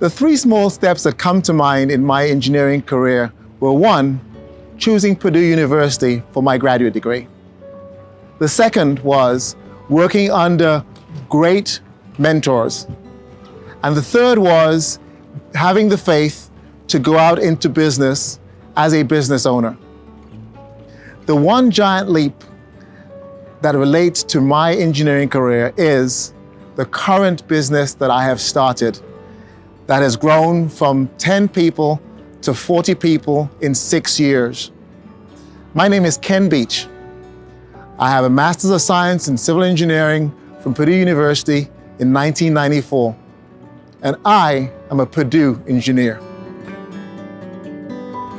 The three small steps that come to mind in my engineering career were one, choosing Purdue University for my graduate degree. The second was working under great mentors. And the third was having the faith to go out into business as a business owner. The one giant leap that relates to my engineering career is the current business that I have started that has grown from 10 people to 40 people in six years. My name is Ken Beach. I have a Master's of Science in Civil Engineering from Purdue University in 1994, and I am a Purdue engineer.